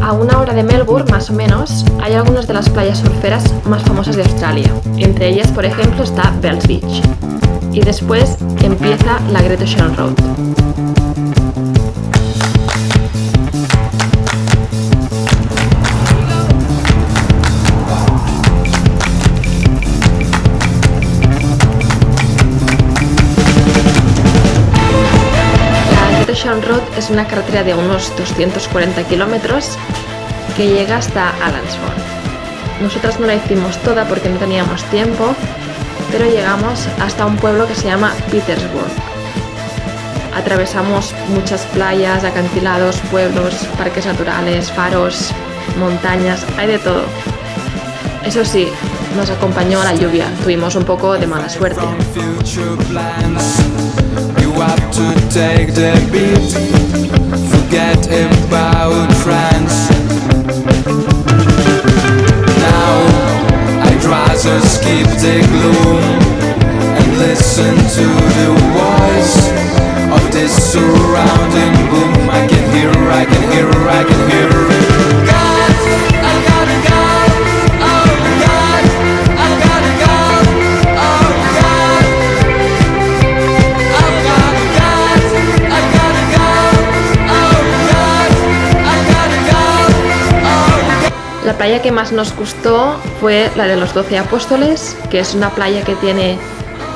A una hora de Melbourne, más o menos, hay algunas de las playas surferas más famosas de Australia. Entre ellas, por ejemplo, está Bells Beach. Y después empieza la Great Ocean Road. Ocean Road es una carretera de unos 240 kilómetros que llega hasta Allansford. Nosotras no la hicimos toda porque no teníamos tiempo, pero llegamos hasta un pueblo que se llama Petersburg. Atravesamos muchas playas, acantilados, pueblos, parques naturales, faros, montañas, hay de todo. Eso sí, nos acompañó la lluvia, tuvimos un poco de mala suerte. I can hear, I can hear, I can hear playa que más nos gustó fue la de los Doce Apóstoles, que es una playa que tiene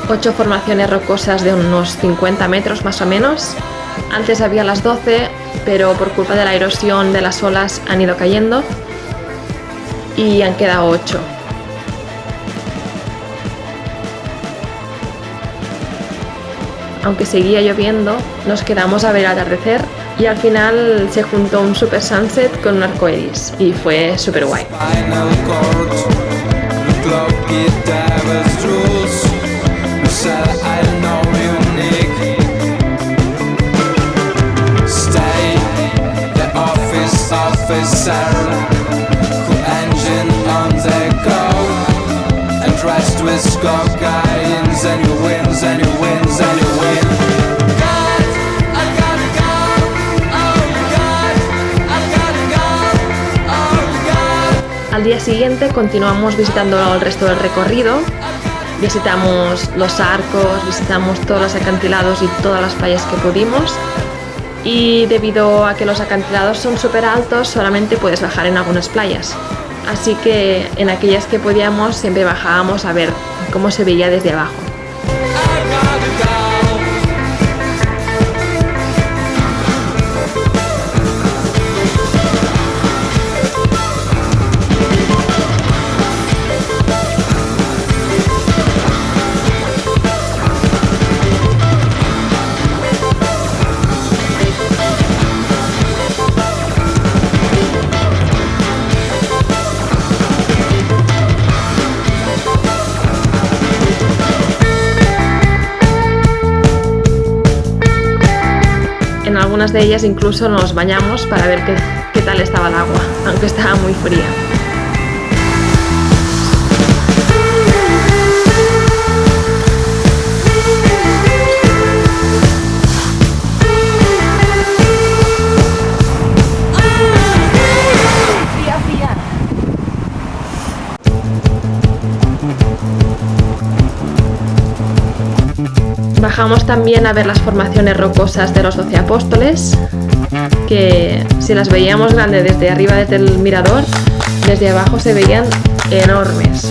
ocho formaciones rocosas de unos 50 metros más o menos. Antes había las 12, pero por culpa de la erosión de las olas han ido cayendo y han quedado 8. Aunque seguía lloviendo, nos quedamos a ver atardecer y al final se juntó un super sunset con un arco iris y fue super guay. Al día siguiente continuamos visitando el resto del recorrido. Visitamos los arcos, visitamos todos los acantilados y todas las playas que pudimos. Y debido a que los acantilados son súper altos, solamente puedes bajar en algunas playas. Así que en aquellas que podíamos siempre bajábamos a ver cómo se veía desde abajo. Algunas de ellas incluso nos bañamos para ver qué, qué tal estaba el agua, aunque estaba muy fría. Bajamos también a ver las formaciones rocosas de los doce apóstoles, que si las veíamos grandes desde arriba desde el mirador, desde abajo se veían enormes.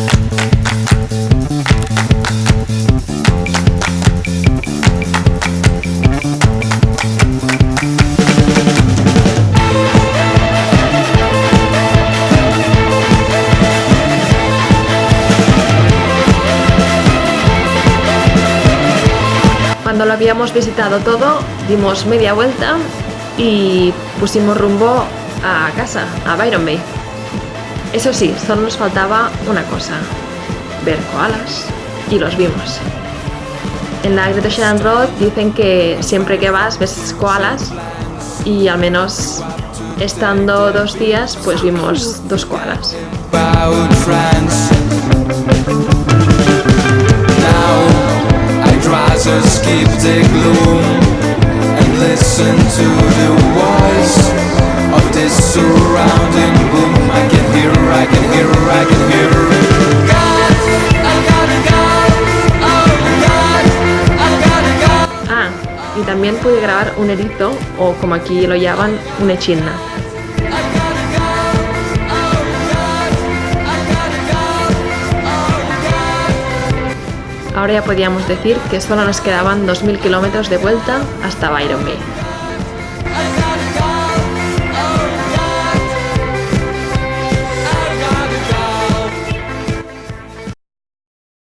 Cuando lo habíamos visitado todo, dimos media vuelta y pusimos rumbo a casa, a Byron Bay. Eso sí, solo nos faltaba una cosa, ver koalas, y los vimos. En la Great Ocean Road dicen que siempre que vas ves koalas y al menos estando dos días pues vimos dos koalas. Escape the gloom and listen to the voice of world is surrounding. Boom, I can hear I can hear I can hear. God, I gotta go. Oh God, I gotta go. Ah, y también pude grabar un erizo, o como aquí lo llaman, un echidna. Ahora ya podíamos decir que solo nos quedaban 2.000 kilómetros de vuelta hasta Byron Bay.